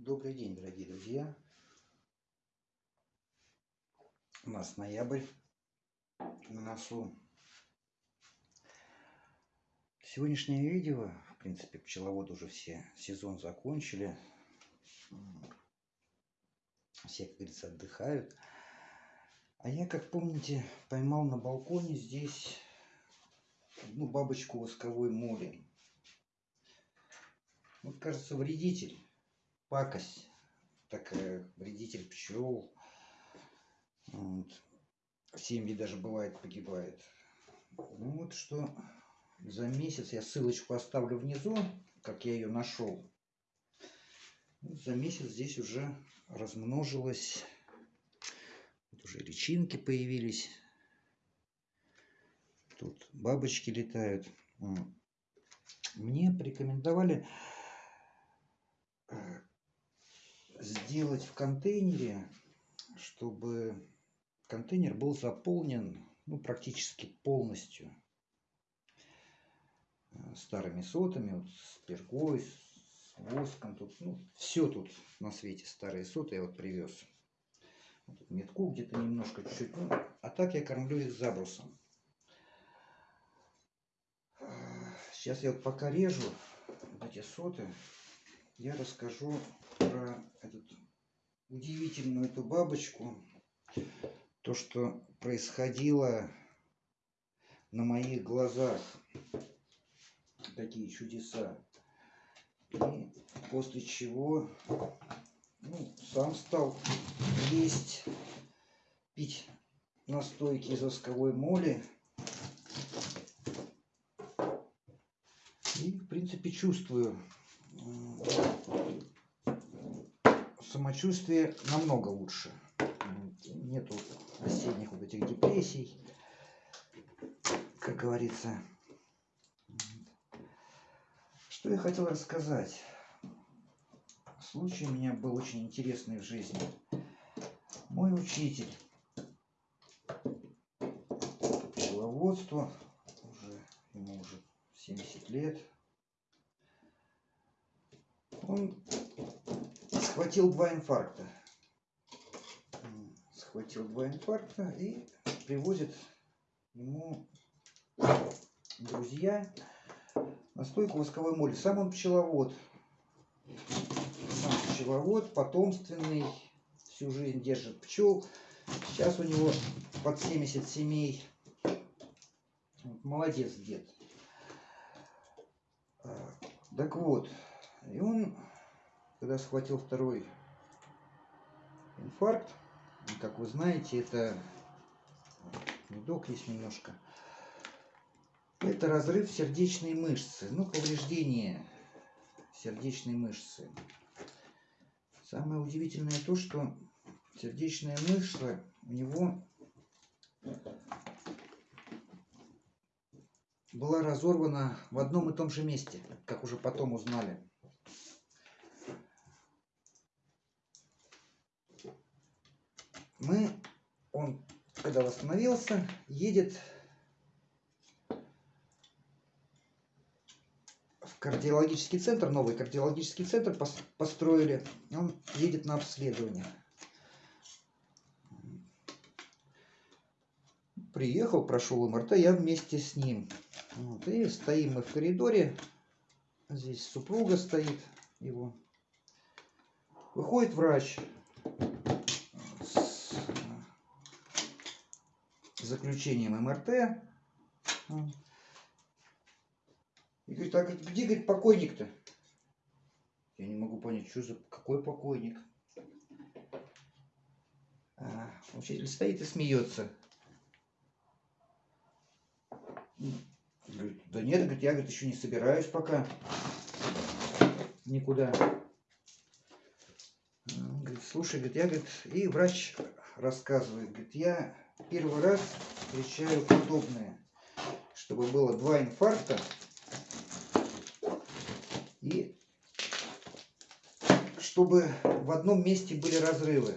Добрый день, дорогие друзья. У нас ноябрь на носу. Сегодняшнее видео, в принципе, пчеловоды уже все сезон закончили. Все, как говорится, отдыхают. А я, как помните, поймал на балконе здесь ну, бабочку восковой моли. Вот, кажется, вредитель пакость такая, вредитель пчел. Вот. Семьи даже бывает погибает. Ну вот что за месяц, я ссылочку оставлю внизу, как я ее нашел. За месяц здесь уже размножилось, вот уже личинки появились. Тут бабочки летают. Мне порекомендовали сделать в контейнере, чтобы контейнер был заполнен ну, практически полностью э, старыми сотами, вот, с пергой, с воском. Тут, ну, все тут на свете старые соты я вот привез. Вот метку где-то немножко, чуть-чуть. Ну, а так я кормлю их забрусом. Сейчас я вот пока режу вот эти соты, я расскажу про эту удивительную эту бабочку. То, что происходило на моих глазах. Такие чудеса. И после чего ну, сам стал есть, пить настойки из восковой моли. И, в принципе, чувствую самочувствие намного лучше. Нету осенних вот этих депрессий, как говорится. Что я хотел рассказать? Случай у меня был очень интересный в жизни. Мой учитель пчеловодство, уже, ему уже 70 лет, он схватил два инфаркта. Схватил два инфаркта и привозит ему друзья настойку восковой моли. Сам он пчеловод. Сам пчеловод, потомственный, всю жизнь держит пчел. Сейчас у него под 70 семей. Молодец дед. Так вот, и он когда схватил второй инфаркт, как вы знаете, это медок есть немножко, это разрыв сердечной мышцы, ну, повреждение сердечной мышцы. Самое удивительное то, что сердечная мышца у него была разорвана в одном и том же месте, как уже потом узнали. Мы, он, когда восстановился, едет в кардиологический центр, новый кардиологический центр построили, он едет на обследование. Приехал, прошел МРТ, я вместе с ним. Вот, и стоим мы в коридоре, здесь супруга стоит его. Выходит врач, заключением МРТ. И говорит, а где, говорит, покойник-то? Я не могу понять, что за какой покойник. А, учитель стоит и смеется. Говорит, да нет, говорит, я говорит, еще не собираюсь пока никуда. Говорит, слушай, говорит, я, говорит, и врач рассказывает, говорит, я первый раз встречаю подобное, чтобы было два инфаркта и чтобы в одном месте были разрывы.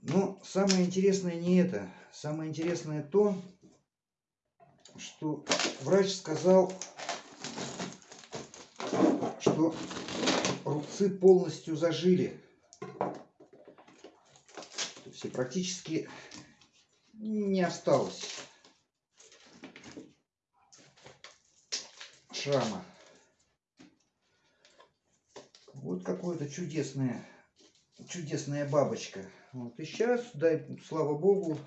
Но самое интересное не это. Самое интересное то, что врач сказал, что рубцы полностью зажили. И практически не осталось шрама. Вот какое-то чудесное, чудесная бабочка. Вот и сейчас, дай, слава богу,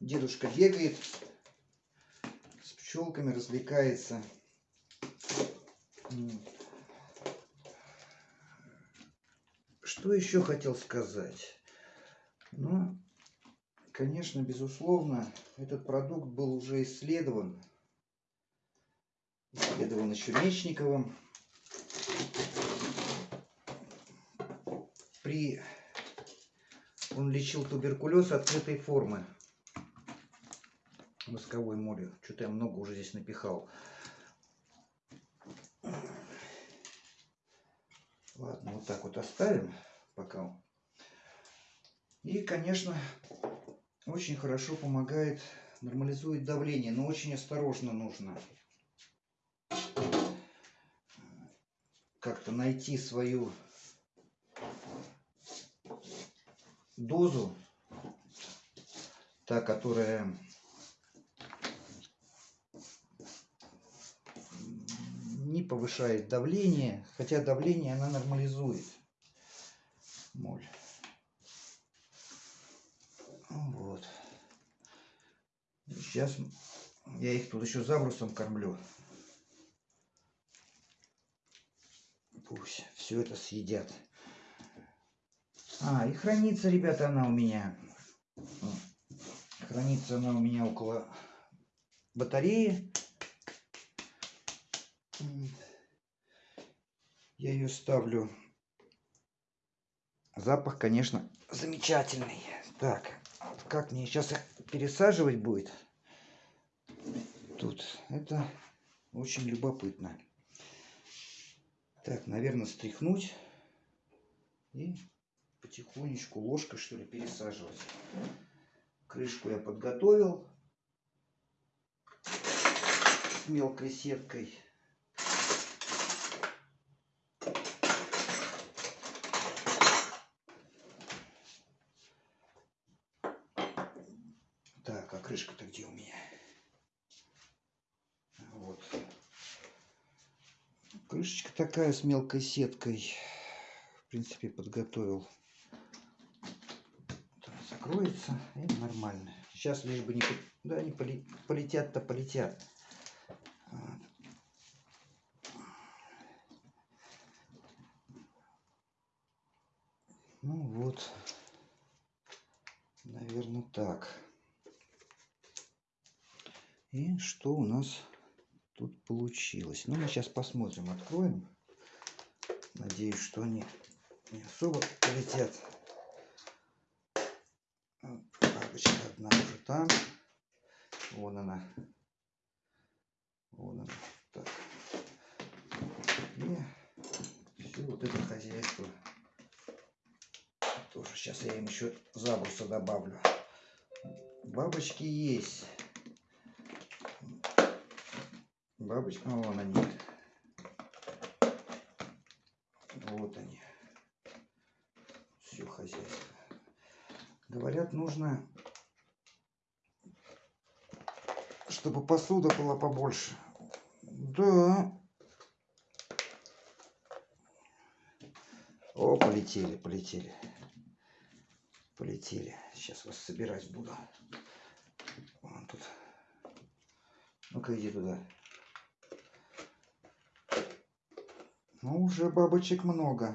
дедушка бегает с пчелками, развлекается. Что еще хотел сказать? Ну, конечно, безусловно, этот продукт был уже исследован. Исследован еще Мечниковым. При... Он лечил туберкулез открытой формы восковой молью. Что-то я много уже здесь напихал. Ладно, вот так вот оставим пока. И, конечно, очень хорошо помогает, нормализует давление, но очень осторожно нужно. Как-то найти свою дозу, та, которая не повышает давление, хотя давление она нормализует моль. Вот. Сейчас я их тут еще забрусом кормлю. Пусть все это съедят. А, и хранится, ребята, она у меня. Хранится она у меня около батареи. Я ее ставлю. Запах, конечно, замечательный. Так, как мне сейчас их пересаживать будет? Тут это очень любопытно. Так, наверное, стряхнуть и потихонечку ложкой, что ли, пересаживать. Крышку я подготовил с мелкой сеткой. крышка-то где у меня? Вот. Крышечка такая с мелкой сеткой. В принципе, подготовил. закроется и нормально. Сейчас лишь бы не, да, не полетят-то полетят. Ну вот, наверное, так. И что у нас тут получилось? Ну, мы сейчас посмотрим, откроем. Надеюсь, что они не особо полетят. Бабочка одна уже там. Вон она. Вон она. Так. И все вот это хозяйство. Тоже сейчас я им еще забруса добавлю. Бабочки есть. Бабочка, а вон они. Вот они. Все хозяйство. Говорят, нужно, чтобы посуда была побольше. Да. О, полетели, полетели. Полетели. Сейчас вас собирать буду. Вон тут. Ну-ка иди туда. Ну, уже бабочек много.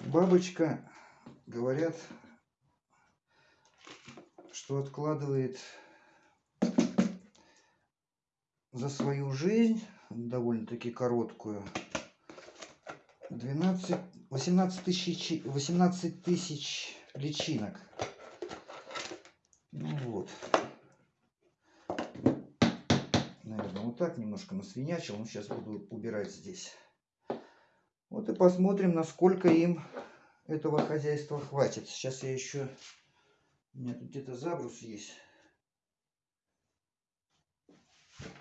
Бабочка, говорят, что откладывает за свою жизнь, довольно-таки короткую, 12, 18 тысяч, 18 тысяч личинок. Ну вот. Наверное, вот так немножко насвинячил. Ну, сейчас буду убирать здесь. Вот и посмотрим, насколько им этого хозяйства хватит. Сейчас я еще... У меня тут где-то забрус есть.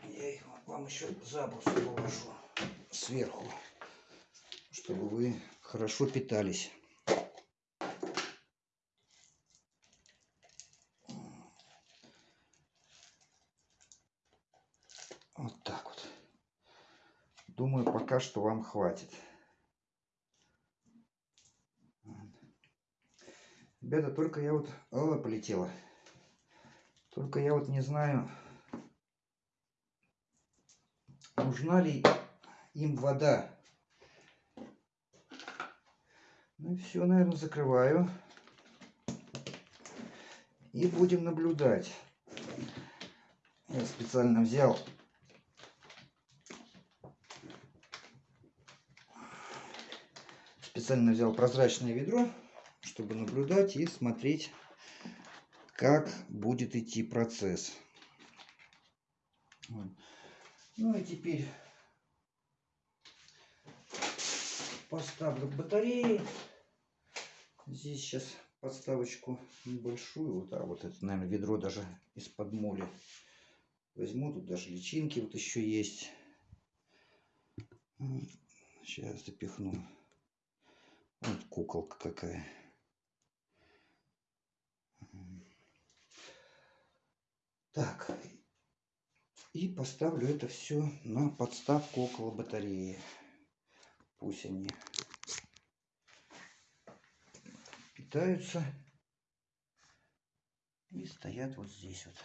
Я их вам еще забрус положу. сверху, чтобы вы хорошо питались. Вот так вот. Думаю, пока что вам хватит. Ребята, только я вот... О, полетела. Только я вот не знаю, нужна ли им вода. Ну и все, наверное, закрываю. И будем наблюдать. Я специально взял специально взял прозрачное ведро, чтобы наблюдать и смотреть, как будет идти процесс. Ну и теперь поставлю к батарее. Здесь сейчас подставочку небольшую. Вот, а вот это, наверное, ведро даже из-под моли. Возьму, тут даже личинки вот еще есть. Сейчас запихну. Вот куколка какая. Так. И поставлю это все на подставку около батареи. Пусть они питаются и стоят вот здесь вот.